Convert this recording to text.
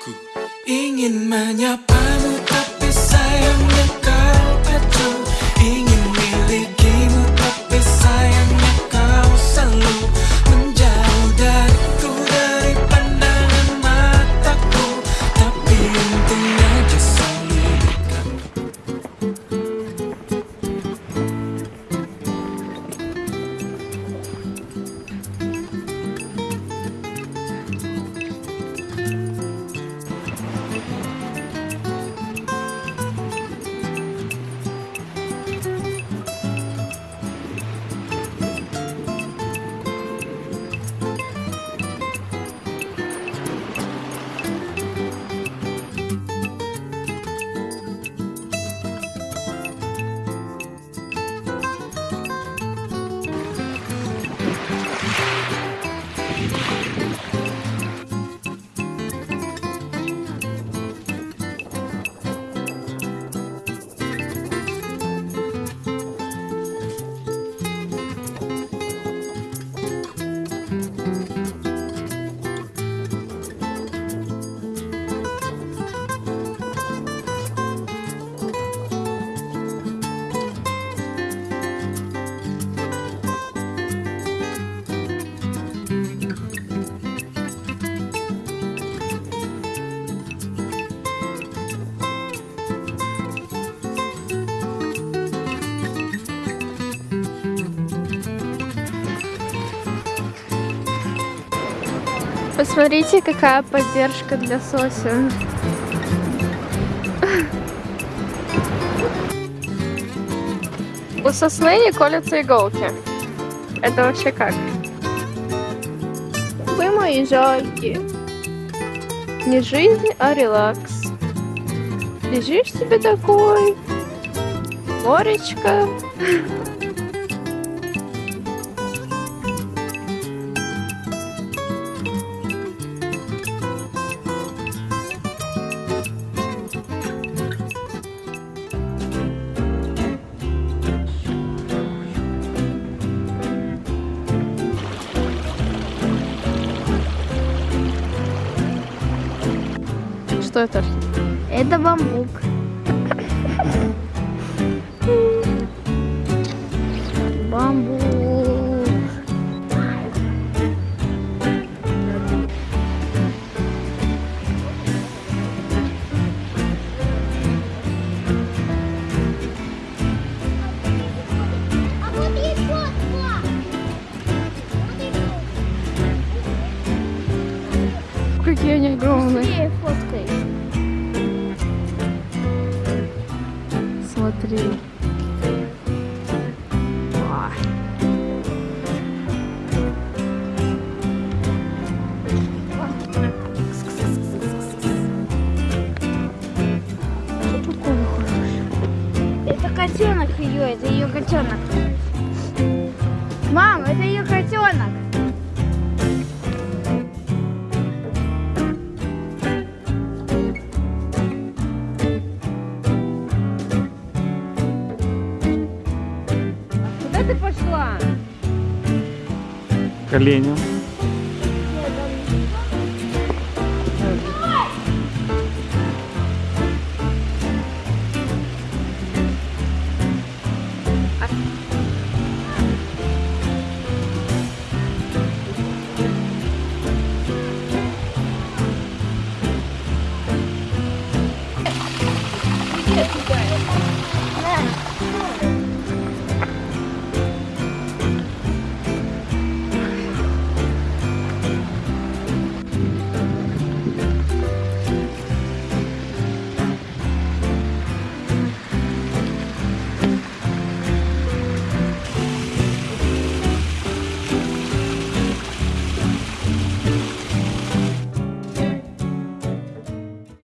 Ku ingin menyapamu tapi sayangnya kau acuh Посмотрите, какая поддержка для Соси. У сосны не колятся иголки. Это вообще как? Вы мои жальки. Не жизнь, а релакс. Лежишь себе такой. Моречко. Что это? Это бамбук. Какие они огромные. Где фоткай? Смотри. Котенок ее, это ее котенок. Мам, это ее котенок. Куда ты пошла? К оленю. На.